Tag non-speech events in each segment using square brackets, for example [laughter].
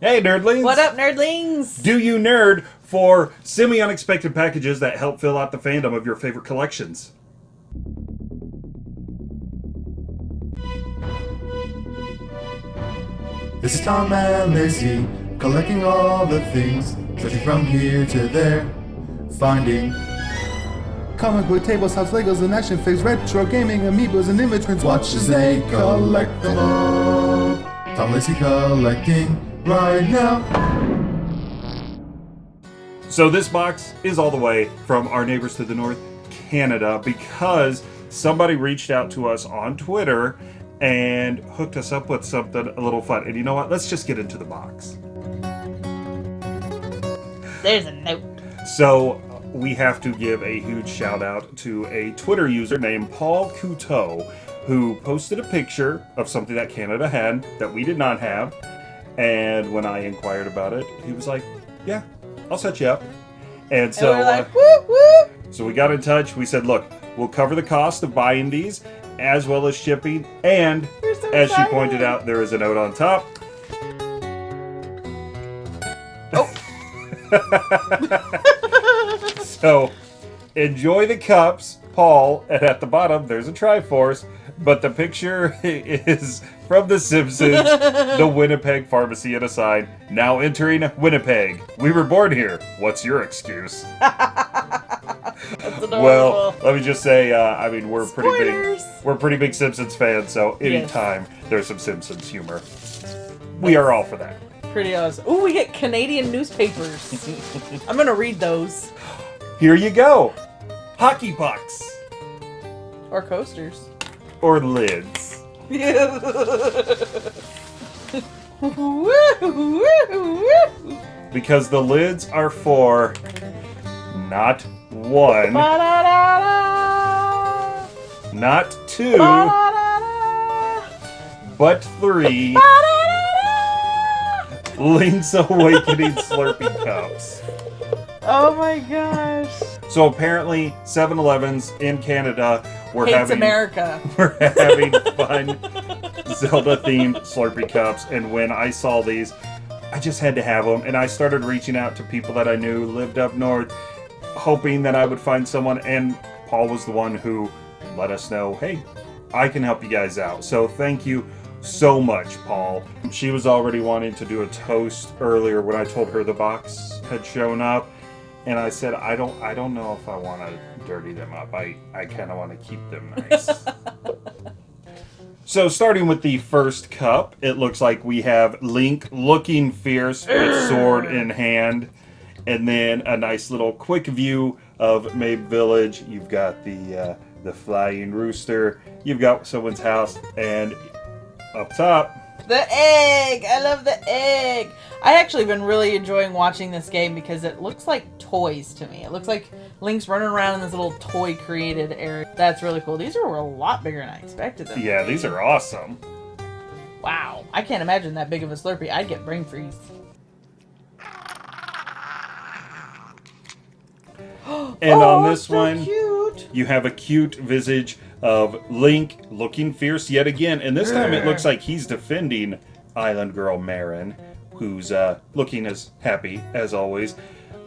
Hey, nerdlings! What up, nerdlings? Do you nerd for semi unexpected packages that help fill out the fandom of your favorite collections? This is Tom and Lacey, collecting all the things, searching from here to there, finding comic book tables, house Legos, and action figures, retro gaming, amiibos, and image prints. Watch as they collect them all. Tom Lacey collecting right now. So, this box is all the way from our neighbors to the north, Canada, because somebody reached out to us on Twitter and hooked us up with something a little fun. And you know what? Let's just get into the box. There's a note. So uh, we have to give a huge shout out to a Twitter user named Paul Couteau who posted a picture of something that Canada had that we did not have. And when I inquired about it, he was like, "Yeah, I'll set you up." And so, and like, uh, whoop, whoop. so we got in touch. We said, "Look, we'll cover the cost of buying these, as well as shipping." And so as she pointed out, there is a note on top. Oh. [laughs] so, enjoy the cups, Paul, and at the bottom there's a Triforce, but the picture [laughs] is from The Simpsons, the [laughs] Winnipeg Pharmacy and a sign, now entering Winnipeg. We were born here. What's your excuse? [laughs] Well, let me just say, uh, I mean, we're pretty big, we're pretty big Simpsons fans, so Yes. anytime there's some Simpsons humor, we are all for that. Pretty awesome. Ooh, we get Canadian newspapers. I'm gonna read those. Here you go, hockey pucks Or coasters. Or lids. [laughs] Because the lids are for not one, not two, but three. Link's Awakening Slurpee cups. Oh my gosh. So apparently, 7-Elevens in Canada were Hates having America. [laughs] we're having fun Zelda-themed Slurpee cups, and when I saw these, I just had to have them, and I started reaching out to people that I knew lived up north, hoping that I would find someone, and Paul was the one who let us know, hey, I can help you guys out. So thank you so much, Paul. She was already wanting to do a toast earlier when I told her the box had shown up. And I said, I don't, I don't know if I want to dirty them up. I, I kind of want to keep them [laughs] nice. So starting with the first cup, it looks like we have Link looking fierce with [clears throat] sword in hand. And then a nice little quick view of Mabe Village. You've got the uh, the flying rooster. You've got someone's house, and up top, The egg! I love the egg! I actually been really enjoying watching this game because it looks like toys to me. It looks like Link's running around in this little toy created area. That's really cool. These are a lot bigger than I expected them. yeah, these are awesome. Wow. I can't imagine that big of a Slurpee. I'd get brain freeze. And Oh, on this so one, cute. You have a cute visage of Link looking fierce yet again, and this time it looks like he's defending Island Girl Marin, who's uh, looking as happy as always.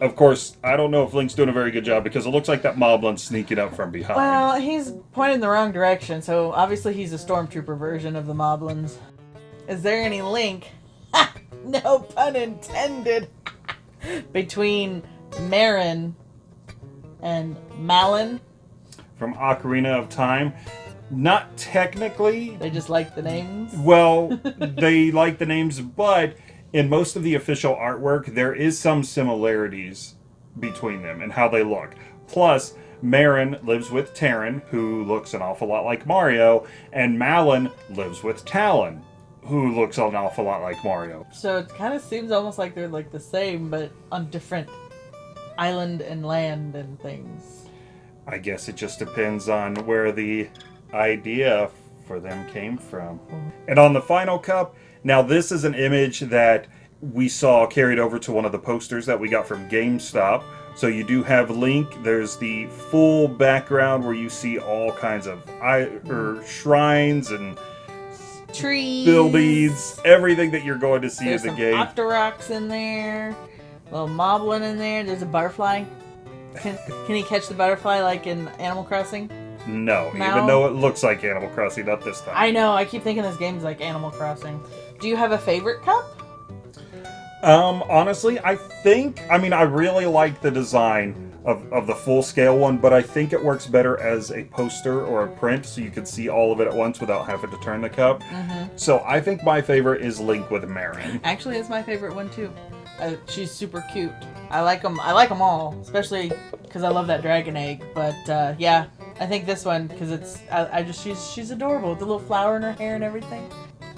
Of course, I don't know if Link's doing a very good job because it looks like that Moblin's sneaking up from behind. Well, he's pointing the wrong direction, so obviously he's a stormtrooper version of the Moblins. Is there any link? [laughs] No pun intended. [laughs] Between Marin and Malon. From Ocarina of Time. Not technically, They just like the names. well, [laughs] they like the names, but in most of the official artwork, there is some similarities between them and how they look. Plus, Marin lives with Tarin, who looks an awful lot like Mario, and Malon lives with Talon, who looks an awful lot like Mario. So it kind of seems almost like they're like the same, but on different island and land and things. I guess it just depends on where the idea for them came from. And on the final cup, now this is an image that we saw carried over to one of the posters that we got from GameStop. So you do have Link. There's the full background where you see all kinds of I or shrines and trees, buildings, everything that you're going to see There's in the some game. Octoroks in there. Little Moblin in there. There's a butterfly. Can, can he catch the butterfly like in Animal Crossing? No, No. even though it looks like Animal Crossing, not this time. I know. I keep thinking this game's like Animal Crossing. Do you have a favorite cup? Um, honestly, I think, I mean, I really like the design of, of the full scale one, but I think it works better as a poster or a print so you can see all of it at once without having to turn the cup. Mm-hmm. So I think my favorite is Link with Marin. Actually, it's my favorite one too. Uh, she's super cute. I like them. I like them all, especially because I love that dragon egg. But uh, yeah, I think this one because it's. I, I just she's she's adorable with the little flower in her hair and everything.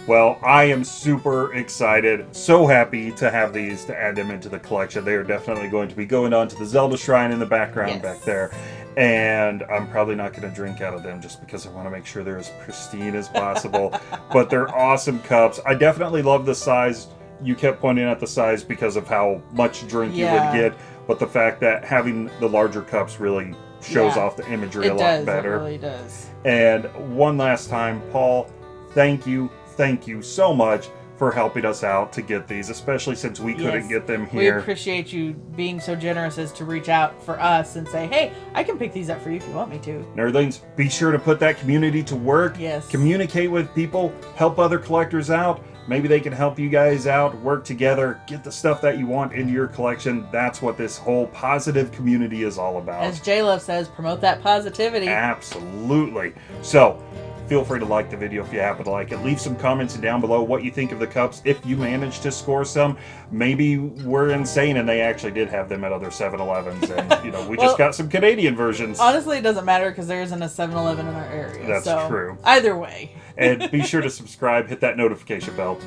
Well, I am super excited, so happy to have these to add them into the collection. They are definitely going to be going on to the Zelda Shrine in the background Yes. back there. And I'm probably not going to drink out of them just because I want to make sure they're as pristine as possible. [laughs] but they're awesome cups. I definitely love the size. You kept pointing out the size because of how much drink Yeah. you would get. But the fact that having the larger cups really shows Yeah. off the imagery It a lot does. better. It really does. And one last time, Paul, thank you, thank you so much for helping us out to get these, especially since we couldn't get them here. We appreciate you being so generous as to reach out for us and say, "Hey, I can pick these up for you if you want me to." Nerdlings, be sure to put that community to work. Yes. Communicate with people, help other collectors out. Maybe they can help you guys out, work together, get the stuff that you want into your collection. That's what this whole positive community is all about. As J Love says, promote that positivity. Absolutely. So, feel free to like the video if you happen to like it. Leave some comments down below what you think of the cups. If you managed to score some, maybe we're insane and they actually did have them at other 7-Elevens and, you know, we [laughs] Well, just got some Canadian versions. Honestly, it doesn't matter because there isn't a 7-Eleven in our area. That's so true. Either way. [laughs] and be sure to subscribe, hit that notification bell.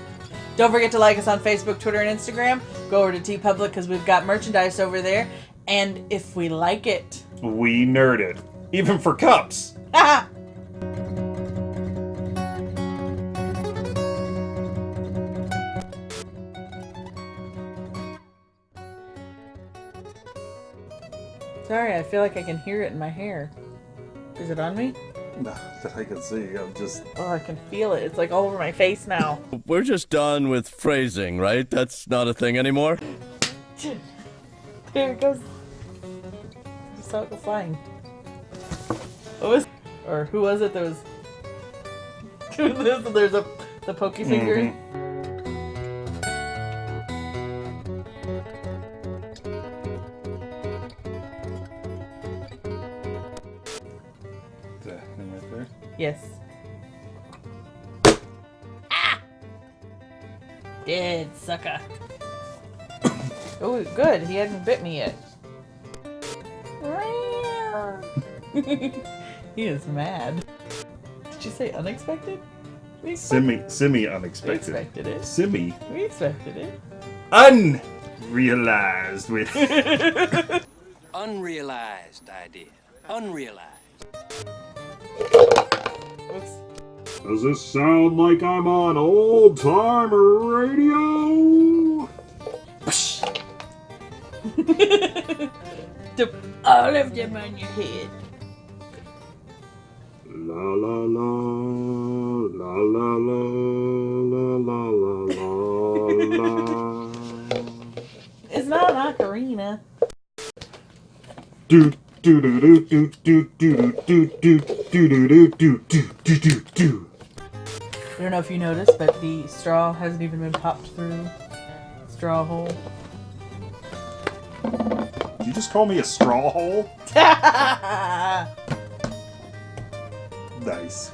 Don't forget to like us on Facebook, Twitter, and Instagram. Go over to TeePublic because we've got merchandise over there. And if we like it, We nerd it. Even for cups. [laughs] Sorry, I feel like I can hear it in my hair. Is it on me? That I can see. I'm just Oh, I can feel it. It's like all over my face now. We're just done with phrasing, right? That's not a thing anymore. There it goes. Just saw it go flying. What was, or who was it that was? [laughs] There's a the pokey finger. Mhm. That thing right there. Yes. Ah! Dead sucker. [coughs] oh, good. He hadn't bit me yet. [laughs] he is mad. Did you say unexpected? We expected, Semi semi we unexpected. expected it. Semi We expected it. unrealized with [laughs] Unrealized idea. Unrealized. Oops. Does this sound like I'm on old time radio? [laughs] All of them on your head. La la la la la la la la la la la It's not an ocarina. do do do do do do do do do do do do do do do do. I don't know if you noticed, but the straw hasn't even been popped through straw hole. Did you just call me a straw hole? [laughs] nice.